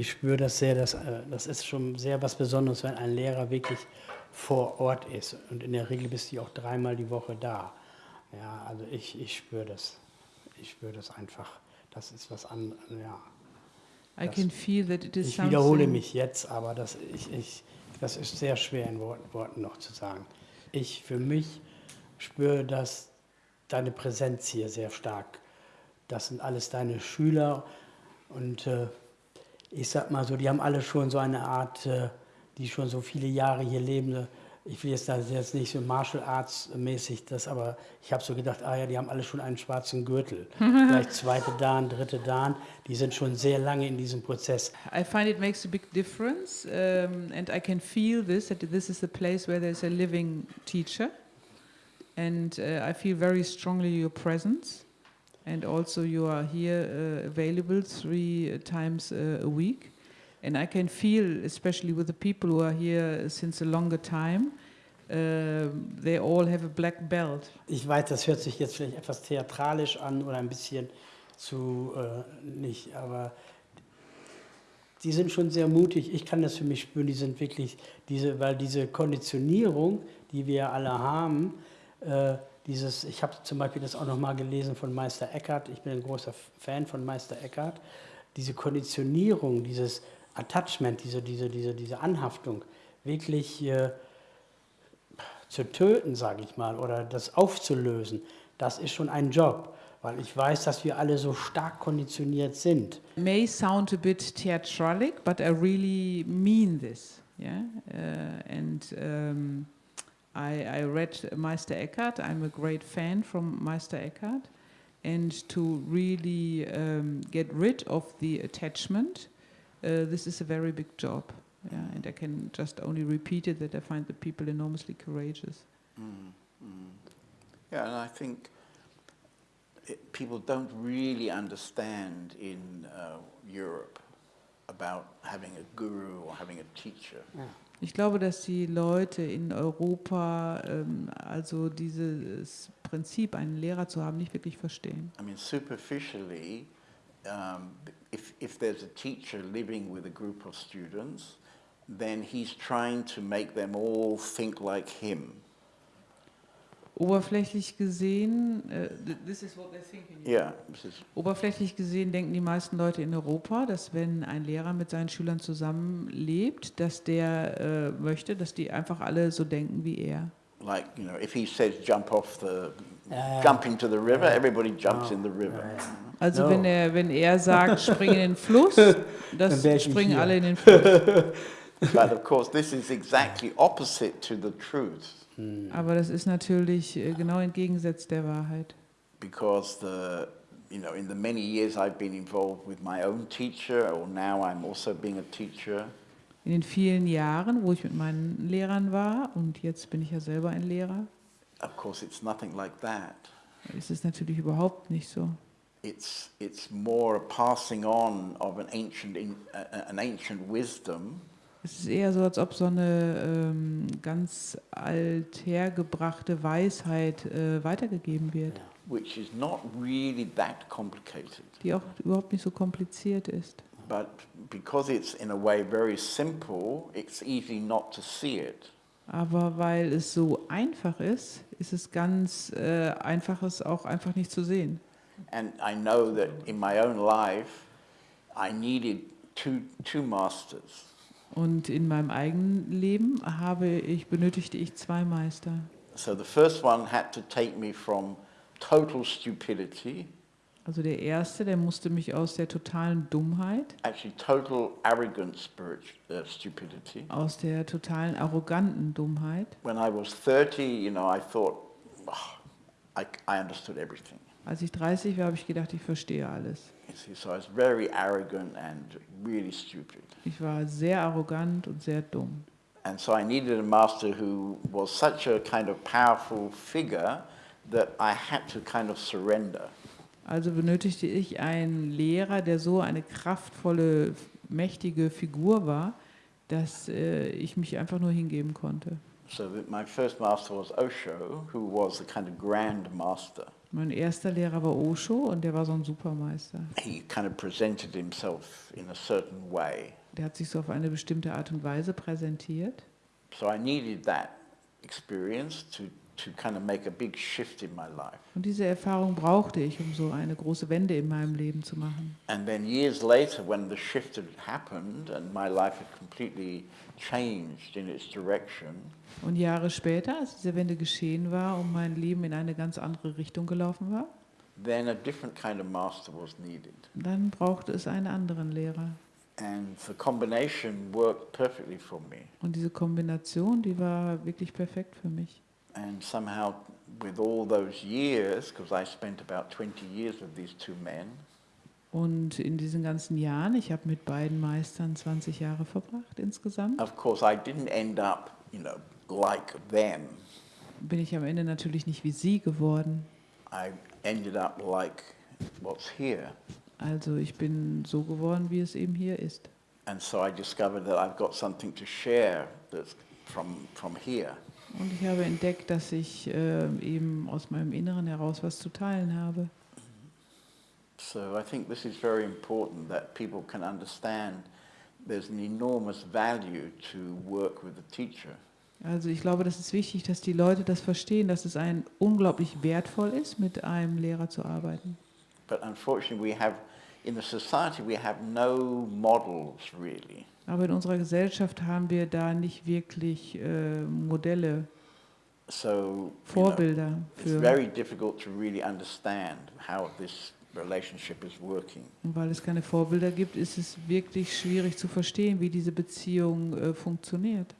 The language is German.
ich spüre das sehr, dass, äh, das ist schon sehr was Besonderes, wenn ein Lehrer wirklich vor Ort ist. Und in der Regel bist du auch dreimal die Woche da. Ja, also ich, ich spüre das. Ich spüre das einfach. Das ist was anderes. Ja. I Das- Ich wiederhole mich jetzt, aber das, ich, ich, das ist sehr schwer in Worten, noch zu sagen. Ich für mich spüre das, deine Präsenz hier sehr stark. Das sind alles deine Schüler und äh, ich sag mal so, die haben alle schon so eine Art, äh, die schon so viele Jahre hier leben. äh, Ich will jetzt da jetzt nicht so Martial Arts mäßig das, aber ich habe so gedacht, ah ja, die haben alle schon einen schwarzen Gürtel. Vielleicht zweite Dan, dritte Dan, die sind schon sehr lange in diesem Prozess. I find it makes a big difference, um, and I can feel this that this is a place where there's a living teacher, and uh, I feel very strongly your presence, and also you are here uh, available three uh, times uh, a week, and I can feel, especially with the people who are here since a longer time, uh, they all have a black belt. Ich weiß, das hört sich jetzt vielleicht etwas theatralisch an oder ein bisschen zu äh, nicht, aber die sind schon sehr mutig. Ich kann das für mich spüren. Die sind wirklich diese, weil diese Konditionierung, die wir alle haben, äh, dieses, ich habe zum Beispiel das auch noch mal gelesen von Meister Eckhart. Ich bin ein großer Fan von Meister Eckhart. Diese Konditionierung, dieses Attachment, diese, diese, diese, diese Anhaftung, wirklich äh, zu töten, sage ich mal, oder das aufzulösen, das ist schon ein Job, weil ich weiß, dass wir alle so stark konditioniert sind. may sound a bit theatralic, but I really mean this. Yeah, uh, and um, I, I read Meister Eckhart. I'm a great fan from Meister Eckhart, and to really um, get rid of the attachment, uh, this is a very big job. Yeah, and I can just only repeat it that I find the people enormously courageous. Mm. Yeah, and I think it, people don't really understand in uh, Europe Ich glaube, dass die Leute in Europa ähm, also dieses Prinzip, einen Lehrer zu haben, nicht wirklich verstehen. I mean, superficially, um, if, if there's a teacher living with a group of students, then he's trying to make them all think like him. Oberflächlich gesehen, äh, th- this is what they're thinking. Yeah, this is, Oberflächlich gesehen denken die meisten Leute in Europa, dass wenn ein Lehrer mit seinen Schülern zusammenlebt, dass der äh, möchte, dass die einfach alle so denken wie er. like, you know, if he says jump off the, ja. jump into the river, everybody jumps Oh, in the river. ja. Also No. wenn er wenn er sagt, spring in den Fluss, Dann das springen alle in den Fluss. But of course, this is exactly opposite to the truth Aber das ist natürlich äh, genau entgegensetzt der Wahrheit. because the, you know, in the many years I've been involved with my own teacher, or now I'm also being a teacher, In den vielen Jahren, wo ich mit meinen Lehrern war, und jetzt bin ich ja selber ein Lehrer, of course, it's nothing like that. ist es natürlich überhaupt nicht so. It's, it's more a passing on of an ancient, in, uh, an ancient wisdom Es ist eher so, als ob so eine ähm, ganz althergebrachte Weisheit äh, weitergegeben wird, which is not really that complicated. die auch überhaupt nicht so kompliziert ist. But because it's in a way very simple, it's easy not to see it. Aber weil es so einfach ist, ist es ganz äh, einfach, es auch einfach nicht zu sehen. And I know that in my own life, I needed two, two masters. Und in meinem eigenen Leben habe ich, benötigte ich zwei Meister. So the first one had to take me from total stupidity, Also der erste, der musste mich aus der totalen Dummheit, actually total arrogant spirit, uh, stupidity. aus der totalen arroganten Dummheit. When I was 30, you know, I thought, "Ah, I, I understood everything. Als ich 30 war, habe ich gedacht, ich verstehe alles. You see, so I was very arrogant and really stupid. Ich war sehr arrogant und sehr dumm. And so I needed a master who was such a kind of powerful figure that I had to kind of surrender. Also benötigte ich einen Lehrer, der so eine kraftvolle, mächtige Figur war, dass äh, ich mich einfach nur hingeben konnte. So my first master was Osho, who was a kind of grand master. Mein erster Lehrer war Osho und der war so ein Supermeister. He kind of presented himself in a certain way. Der hat sich so auf eine bestimmte Art und Weise präsentiert. So I needed that experience to, to kind of make a big shift in my life. Und diese Erfahrung brauchte ich, um so eine große Wende in meinem Leben zu machen. And then years later, when the shift had happened and my life had completely changed in its direction, Und Jahre später, als diese Wende geschehen war und mein Leben in eine ganz andere Richtung gelaufen war, then a different kind of master was needed. dann brauchte es einen anderen Lehrer. And the combination worked perfectly for me. Und diese Kombination, die war wirklich perfekt für mich. And somehow, with all those years, because I spent about 20 years with these two men, Und in diesen ganzen Jahren, ich habe mit beiden Meistern 20 Jahre verbracht insgesamt, of course, I didn't end up, you know, like them. bin ich am Ende natürlich nicht wie sie geworden. I ended up like what's here. Also ich bin so geworden, wie es eben hier ist. And so I discovered that I've got something to share that's from, from here. Und ich habe entdeckt, dass ich äh, eben aus meinem Inneren heraus was zu teilen habe. So I think this is very important that people can understand there's an enormous value to work with a teacher. Also ich glaube, das ist wichtig, dass die Leute das verstehen, dass es ein unglaublich wertvoll ist, mit einem Lehrer zu arbeiten. But unfortunately, we have, in the society, we have no models really. Aber in unserer Gesellschaft haben wir da nicht wirklich äh, Modelle, So you know, Vorbilder it's für. very difficult to really understand how this relationship is working. Und weil es keine Vorbilder gibt, ist es wirklich schwierig zu verstehen, wie diese Beziehung äh, funktioniert.